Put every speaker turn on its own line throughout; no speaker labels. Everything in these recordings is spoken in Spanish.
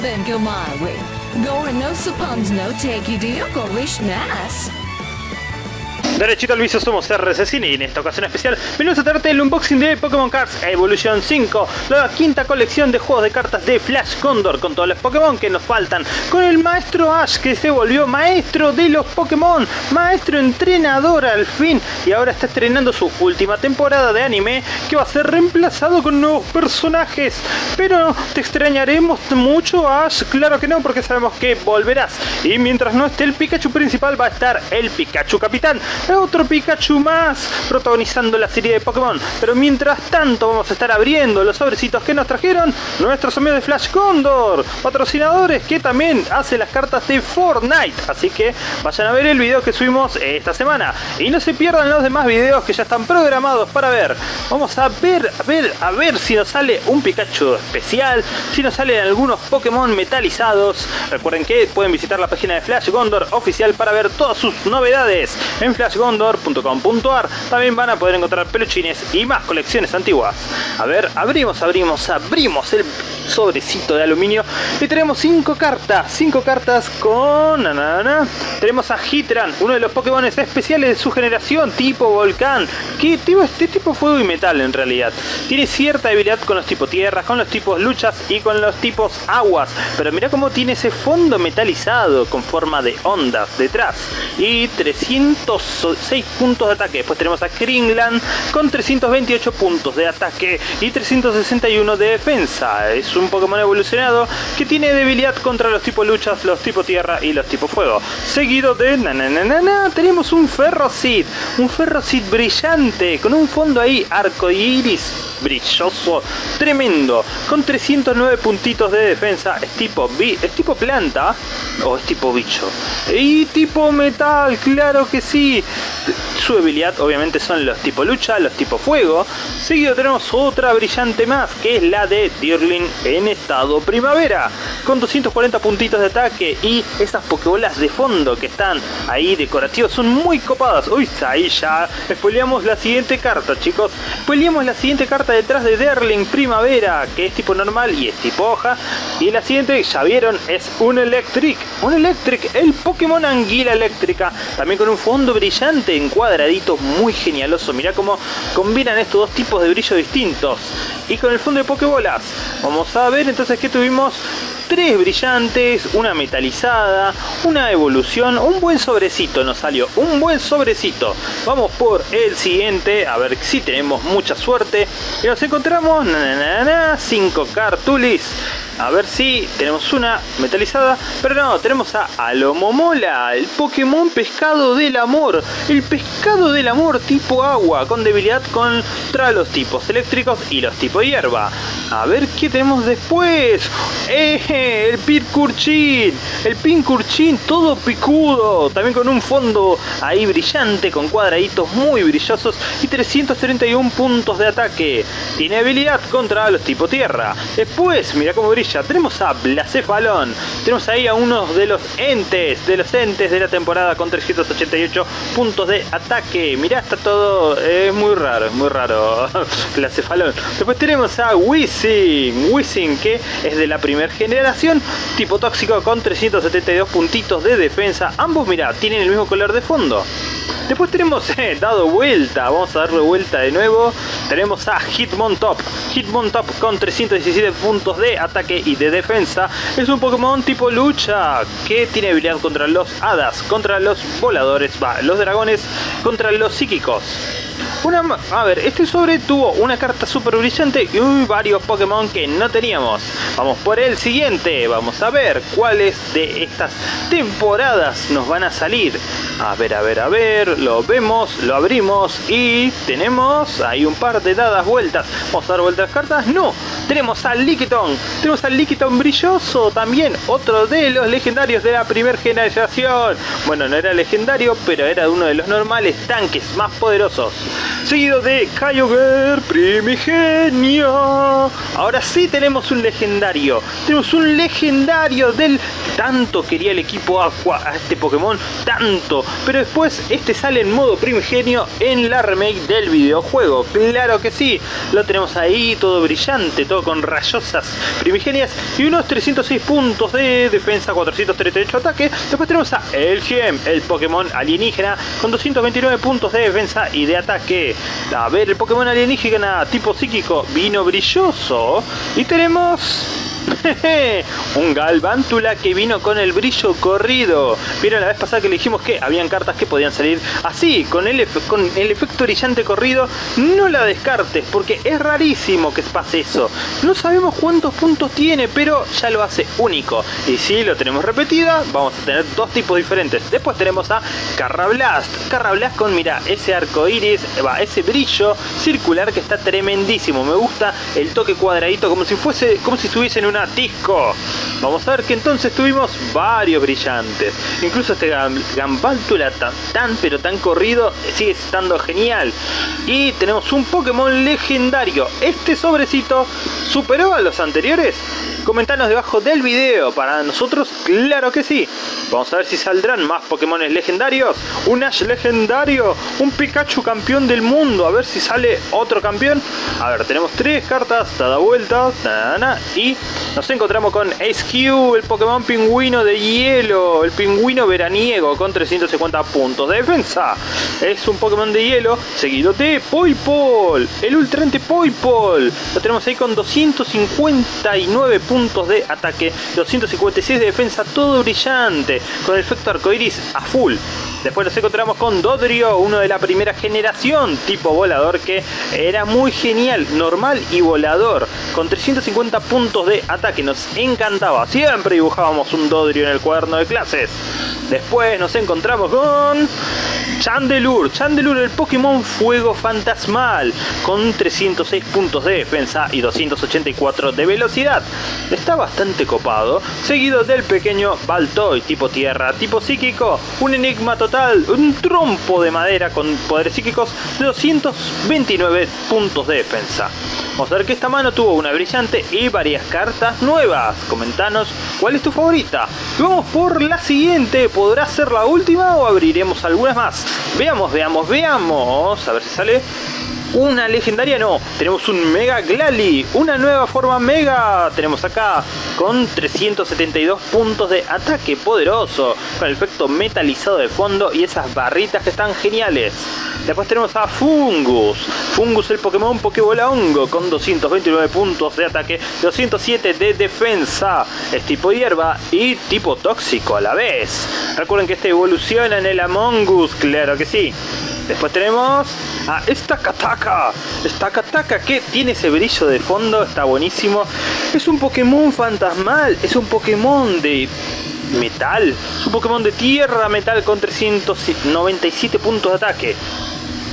then go my way. Going no suppons no take you go nice.
Derechito al vicio somos RC y en esta ocasión especial venimos a traerte el unboxing de Pokémon Cards Evolution 5, la quinta colección de juegos de cartas de Flash Condor con todos los Pokémon que nos faltan, con el maestro Ash que se volvió maestro de los Pokémon, maestro entrenador al fin y ahora está estrenando su última temporada de anime que va a ser reemplazado con nuevos personajes. Pero te extrañaremos mucho Ash, claro que no porque sabemos que volverás y mientras no esté el Pikachu principal va a estar el Pikachu capitán otro Pikachu más protagonizando la serie de Pokémon. Pero mientras tanto vamos a estar abriendo los sobrecitos que nos trajeron nuestros amigos de Flash Condor, patrocinadores que también hacen las cartas de Fortnite. Así que vayan a ver el video que subimos esta semana. Y no se pierdan los demás videos que ya están programados para ver. Vamos a ver, a ver, a ver si nos sale un Pikachu especial, si nos salen algunos Pokémon metalizados. Recuerden que pueden visitar la página de Flash Gondor oficial para ver todas sus novedades en Flash gondor.com.ar también van a poder encontrar peluchines y más colecciones antiguas. A ver, abrimos, abrimos, abrimos el sobrecito de aluminio y tenemos cinco cartas, cinco cartas con... Tenemos a Hitran, uno de los Pokémon especiales de su generación, tipo Volcán, que tipo, este tipo fuego y metal en realidad. Tiene cierta debilidad con los tipos tierra, con los tipos luchas y con los tipos aguas, pero mira cómo tiene ese fondo metalizado con forma de ondas detrás. Y 306 puntos de ataque. Después tenemos a Kringland con 328 puntos de ataque y 361 de defensa. Es un Pokémon evolucionado que tiene debilidad contra los tipos luchas, los tipos tierra y los tipos fuego. Seguido de tenemos un Ferrocid, un Ferrocid brillante con un fondo ahí arco iris brilloso, tremendo, con 309 puntitos de defensa, es tipo, es tipo planta o es tipo bicho. Y tipo metal, claro que sí. Su debilidad obviamente son los tipo lucha, los tipo fuego. Seguido tenemos otra brillante más, que es la de Dirling en estado primavera, con 240 puntitos de ataque y esas pokebolas de fondo que están ahí decorativas son muy copadas. Uy, ahí ya spoileamos la siguiente carta, chicos. Spoileamos la siguiente carta detrás de Derling Primavera, que es tipo normal y es tipo hoja. Y la siguiente, ya vieron, es un Electric. Un Electric, el Pokémon Anguila Eléctrica. También con un fondo brillante en cuadraditos muy genialoso. Mirá cómo combinan estos dos tipos de brillo distintos. Y con el fondo de Pokébolas. Vamos a ver entonces que tuvimos tres brillantes, una metalizada, una evolución, un buen sobrecito nos salió, un buen sobrecito. Vamos por el siguiente, a ver si tenemos mucha suerte. Y nos encontramos 5 cartulis a ver si tenemos una metalizada. Pero no, tenemos a Alomomola, el Pokémon pescado del amor. El pescado del amor tipo agua, con debilidad contra los tipos eléctricos y los tipos hierba. A ver qué tenemos después. ¡Eh! El Pincurchin. El Pincurchin todo picudo. También con un fondo ahí brillante, con cuadraditos muy brillosos y 331 puntos de ataque. Tiene habilidad contra los tipo tierra. Después, mira cómo brilla tenemos a Blacefalón, tenemos ahí a uno de los entes, de los entes de la temporada con 388 puntos de ataque. Mirá, está todo, es muy raro, es muy raro, Blacefalón. Después tenemos a Wizzing, Wizzing que es de la primera generación, tipo tóxico con 372 puntitos de defensa. Ambos, mira, tienen el mismo color de fondo. Después tenemos eh, dado vuelta, vamos a darle vuelta de nuevo. Tenemos a Hitmontop. Hitmontop con 317 puntos de ataque y de defensa. Es un Pokémon tipo lucha que tiene habilidad contra los hadas, contra los voladores, va, los dragones, contra los psíquicos. Una, a ver, este sobre tuvo una carta super brillante y varios Pokémon que no teníamos. Vamos por el siguiente, vamos a ver cuáles de estas temporadas nos van a salir. A ver, a ver, a ver, lo vemos, lo abrimos y tenemos ahí un par de dadas vueltas. ¿Vamos a dar vueltas cartas? No, tenemos al Lickitung, tenemos al Lickitung brilloso también, otro de los legendarios de la primera generación. Bueno, no era legendario, pero era uno de los normales tanques más poderosos. Seguido de Kyogre Primigenio. Ahora sí tenemos un legendario, tenemos un legendario del tanto quería el equipo Aqua a este Pokémon, tanto, pero después este sale en modo Primigenio en la remake del videojuego, claro que sí, lo tenemos ahí todo brillante, todo con rayosas primigenias. Y unos 306 puntos de defensa, 438 ataque, después tenemos a El Gem, el Pokémon alienígena con 229 puntos de defensa y de ataque. A ver, el Pokémon alienígena tipo psíquico vino brilloso. Y tenemos un Galvántula que vino con el brillo corrido. Vieron la vez pasada que le dijimos que habían cartas que podían salir así, con el, con el efecto brillante corrido. No la descartes, porque es rarísimo que pase eso. No sabemos cuántos puntos tiene, pero ya lo hace único. Y si lo tenemos repetida, vamos a tener dos tipos diferentes. Después tenemos a Carrablast. Carrablast con, mira, ese arco iris, va, ese brillo circular que está tremendísimo. Me gusta el toque cuadradito, como si fuese, como si estuviese en una disco. Vamos a ver que entonces tuvimos varios brillantes. Incluso este Gambáltula tan, tan pero tan corrido sigue estando genial. Y tenemos un Pokémon legendario. Este sobrecito superó a los anteriores. Comentanos debajo del video. Para nosotros, claro que sí. Vamos a ver si saldrán más Pokémon legendarios. Un Ash legendario. Un Pikachu campeón del mundo. A ver si sale otro campeón. A ver, tenemos tres cartas. Tada vuelta. y nos encontramos con Ace Q, el Pokémon pingüino de hielo, el pingüino veraniego con 350 puntos de defensa. Es un Pokémon de hielo seguido de Poipol, el Ultrante Poipol. Lo tenemos ahí con 259 puntos de ataque, 256 de defensa, todo brillante, con el efecto arcoiris a full. Después nos encontramos con Dodrio, uno de la primera generación, tipo volador, que era muy genial, normal y volador, con 350 puntos de ataque. Nos encantaba, siempre dibujábamos un Dodrio en el cuaderno de clases. Después nos encontramos con Chandelure. Chandelure, el Pokémon Fuego Fantasmal, con 306 puntos de defensa y 284 de velocidad. Está bastante copado, seguido del pequeño Baltoy, tipo tierra, tipo psíquico, un enigma total, un trompo de madera con poderes psíquicos de 229 puntos de defensa. Ver que esta mano tuvo una brillante y varias cartas nuevas. Comentanos cuál es tu favorita. vamos por la siguiente. ¿Podrá ser la última o abriremos algunas más? Veamos, veamos, veamos. A ver si sale una legendaria no, tenemos un Mega Glalie, una nueva forma Mega, tenemos acá con 372 puntos de ataque poderoso, con el efecto metalizado de fondo y esas barritas que están geniales. Después tenemos a Fungus, Fungus el Pokémon Pokébola Hongo con 229 puntos de ataque, 207 de defensa, es tipo hierba y tipo tóxico a la vez. Recuerden que este evoluciona en el Among Us, claro que sí. Después tenemos a esta Kataka. Esta Kataka que tiene ese brillo de fondo, está buenísimo. Es un Pokémon fantasmal, es un Pokémon de metal. Es un Pokémon de tierra metal con 397 puntos de ataque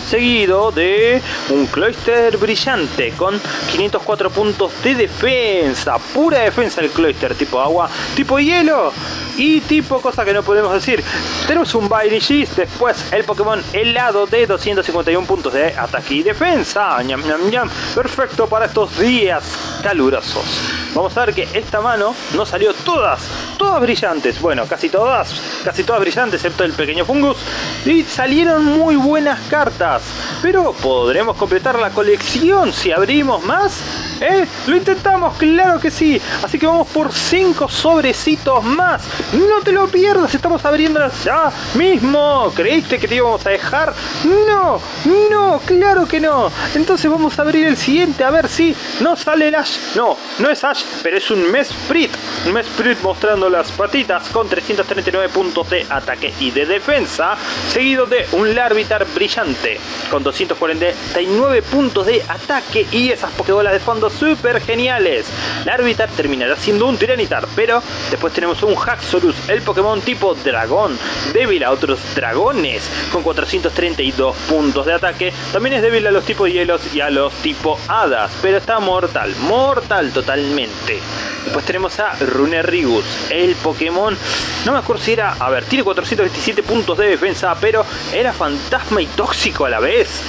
seguido de un Cloyster brillante con 504 puntos de defensa, pura defensa el Cloyster tipo agua, tipo hielo y tipo cosa que no podemos decir. Tenemos un Bailishis, después el Pokémon helado de 251 puntos de ataque y defensa. Ñam, ñam. Perfecto para estos días calurosos. Vamos a ver que esta mano no salió todas, todas brillantes. Bueno, casi todas, casi todas brillantes, excepto el pequeño fungus. Y salieron muy buenas cartas. Pero podremos completar la colección si abrimos más. ¿Eh? Lo intentamos, claro que sí. Así que vamos por 5 sobrecitos más. No te lo pierdas, estamos abriéndolas ya mismo. ¿Creíste que te íbamos a dejar? No, no, claro que no. Entonces vamos a abrir el siguiente a ver si no sale el Ash. No, no es Ash, pero es un Mesprit. Un Mesprit mostrando las patitas con 339 puntos de ataque y de defensa. Seguido de un Larvitar brillante con 249 puntos de ataque y esas Pokébolas de fondo super geniales. Larvitar terminará siendo un Tiranitar, pero después tenemos un Haxorus, el Pokémon tipo dragón, débil a otros dragones, con 432 puntos de ataque. También es débil a los tipos hielos y a los tipo hadas, pero está mortal, mortal totalmente. Después tenemos a Runerigus, el Pokémon, no me acuerdo si era, a ver, tiene 427 puntos de defensa, pero era fantasma y tóxico a la vez.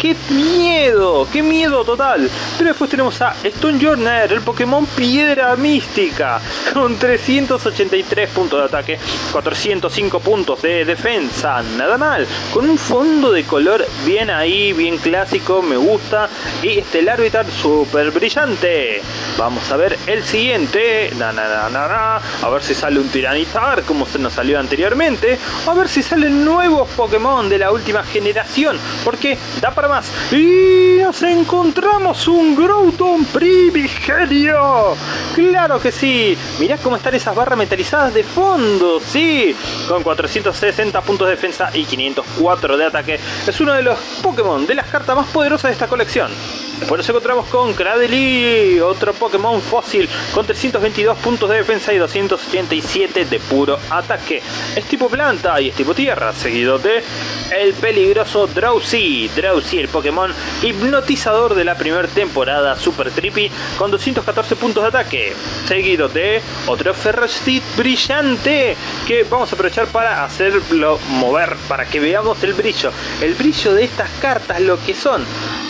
¡Qué miedo! ¡Qué miedo total! Pero después tenemos a Stone Journey, el Pokémon Piedra Mística, con 383 puntos de ataque, 405 puntos de defensa, nada mal, con un fondo de color bien ahí, bien clásico, me gusta, y este Larvitar súper brillante. Vamos a ver el siguiente, na, na, na, a ver si sale un Tiranitar, como se nos salió anteriormente, a ver si salen nuevos Pokémon de la última generación, porque da para más. Y nos encontramos un Groudon Primigenio. Claro que sí. Mirá cómo están esas barras metalizadas de fondo. Sí, con 460 puntos de defensa y 504 de ataque. Es uno de los Pokémon de las cartas más poderosas de esta colección. Después nos encontramos con Cradily, otro Pokémon fósil con 322 puntos de defensa y 287 de puro ataque. Es tipo planta y es tipo tierra, seguido de el peligroso Drowsy. Drowsy, el Pokémon hipnotizador de la primera temporada Super Trippy con 214 puntos de ataque. Seguido de otro Ferrocit brillante que vamos a aprovechar para hacerlo mover, para que veamos el brillo. El brillo de estas cartas, lo que son.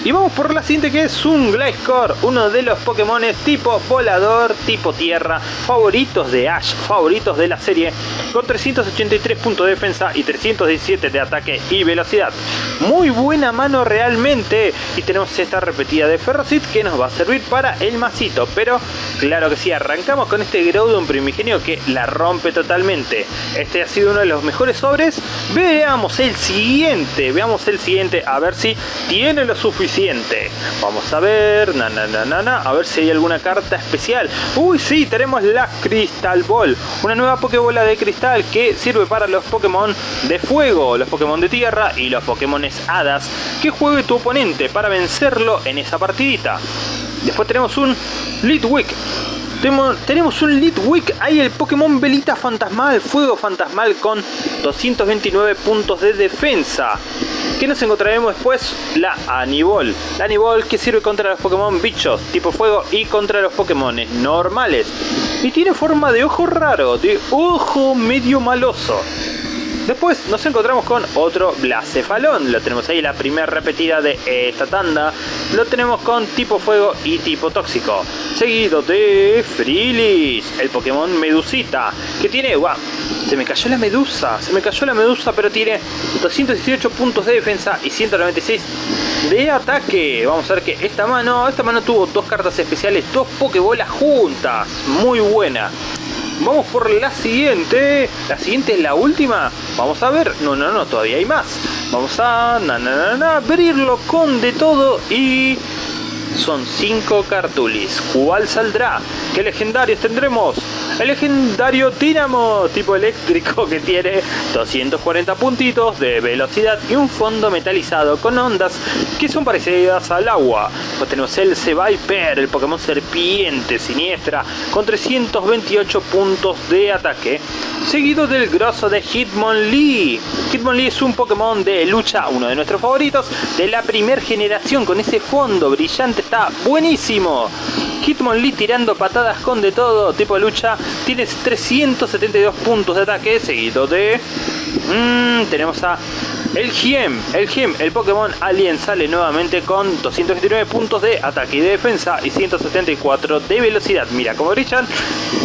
Y vamos por la siguiente que es un Gliscor, uno de los Pokémon tipo volador, tipo tierra, favoritos de Ash, favoritos de la serie, con 383 puntos de defensa y 317 de ataque y velocidad. Muy buena mano realmente. Y tenemos esta repetida de Ferrocit que nos va a servir para el masito. Pero claro que sí, arrancamos con este Groudon primigenio que la rompe totalmente. Este ha sido uno de los mejores sobres. Veamos el siguiente, veamos el siguiente, a ver si tiene lo suficiente Vamos a ver, a ver si hay alguna carta especial. Uy, sí, tenemos la Crystal Ball, una nueva Pokébola de cristal que sirve para los Pokémon de fuego, los Pokémon de tierra y los Pokémon hadas que juegue tu oponente para vencerlo en esa partidita. Después tenemos un Litwick, tenemos un Litwick, hay el Pokémon Velita Fantasmal, Fuego Fantasmal con 229 puntos de defensa. ¿Qué nos encontraremos después? La Anibol. La Anibol que sirve contra los Pokémon bichos tipo fuego y contra los Pokémon normales. Y tiene forma de ojo raro, de ojo medio maloso. Después nos encontramos con otro Blacefalón, lo tenemos ahí la primera repetida de esta tanda, lo tenemos con tipo fuego y tipo tóxico, seguido de Frilis, el Pokémon Medusita, que tiene, wow, se me cayó la medusa, se me cayó la medusa, pero tiene 218 puntos de defensa y 196 de ataque. Vamos a ver que esta mano, esta mano tuvo dos cartas especiales, dos Pokébolas juntas, muy buena. Vamos por la siguiente. La siguiente es la última. Vamos a ver. No, no, no, todavía hay más. Vamos a abrirlo con de todo y son 5 cartulis. ¿Cuál saldrá? ¿Qué legendarios tendremos? El legendario Dynamo, tipo eléctrico que tiene 240 puntitos de velocidad y un fondo metalizado con ondas que son parecidas al agua. Pues tenemos el Viper, el Pokémon serpiente siniestra, con 328 puntos de ataque, seguido del grosso de Hitmonlee. Hitmonlee es un Pokémon de lucha, uno de nuestros favoritos, de la primera generación, con ese fondo brillante, está buenísimo. Hitmonlee tirando patadas con de todo, tipo de lucha, tienes 372 puntos de ataque, seguido de... Mmm, tenemos a el Giem, el Giem, el Pokémon Alien sale nuevamente con 229 puntos de ataque y de defensa y 174 de velocidad. Mira cómo brillan.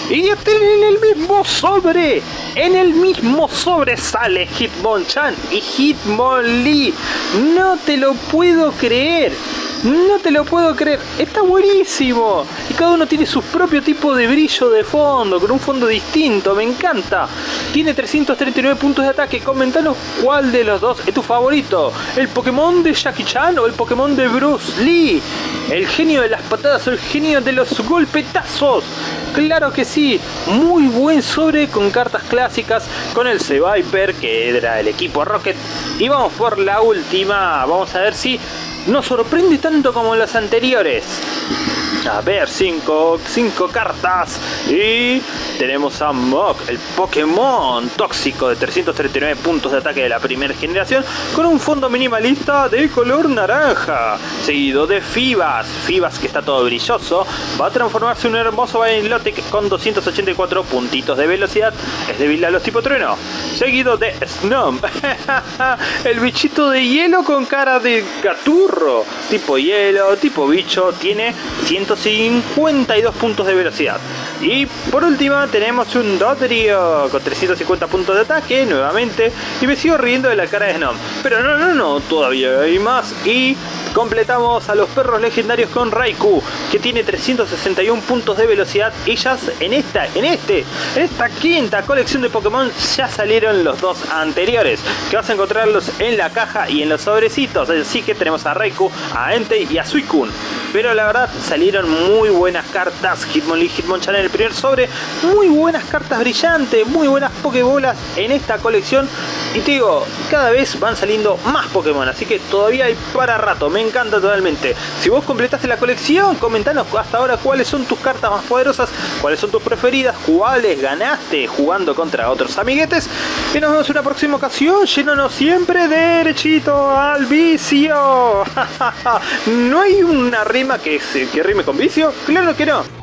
Y tienen el mismo sobre. En el mismo sobre sale Hitmonchan y Hitmonlee. No te lo puedo creer. No te lo puedo creer, está buenísimo. Y cada uno tiene su propio tipo de brillo de fondo, con un fondo distinto, me encanta. Tiene 339 puntos de ataque, comentanos cuál de los dos es tu favorito. ¿El Pokémon de Jackie Chan o el Pokémon de Bruce Lee? ¿El genio de las patadas o el genio de los golpetazos? Claro que sí, muy buen sobre con cartas clásicas, con el C-Viper que era el equipo Rocket. Y vamos por la última, vamos a ver si no sorprende tanto como las anteriores. A ver, 5 cinco, cartas y tenemos a Mok, el Pokémon tóxico de 339 puntos de ataque de la primera generación con un fondo minimalista de color naranja, seguido de Fibas, Fibas que está todo brilloso, va a transformarse en un hermoso Bailotic con 284 puntitos de velocidad. Es débil a los tipo trueno. Seguido de Snom, el bichito de hielo con cara de gaturro. Tipo hielo, tipo bicho, tiene 152 puntos de velocidad. Y por último tenemos un Dodrio con 350 puntos de ataque nuevamente. Y me sigo riendo de la cara de Snom. Pero no, no, no, todavía hay más. Y completamos a los perros legendarios con Raikou, que tiene 361 puntos de velocidad. Y ya en esta, en este, en esta quinta colección de Pokémon ya salieron los dos anteriores, que vas a encontrarlos en la caja y en los sobrecitos. Así que tenemos a Raikou, a Entei y a Suicune. Pero la verdad salieron muy buenas cartas Hitmonlee Hitmonchan en el primer sobre. Muy buenas cartas brillantes, muy buenas Pokébolas en esta colección. Y te digo, cada vez van saliendo más Pokémon, así que todavía hay para rato, me encanta totalmente. Si vos completaste la colección, comentanos hasta ahora cuáles son tus cartas más poderosas, cuáles son tus preferidas, cuáles ganaste jugando contra otros amiguetes. Y nos vemos en una próxima ocasión, llenándonos siempre derechito al vicio. ¿No hay una rima que, se, que rime con vicio? Claro que no.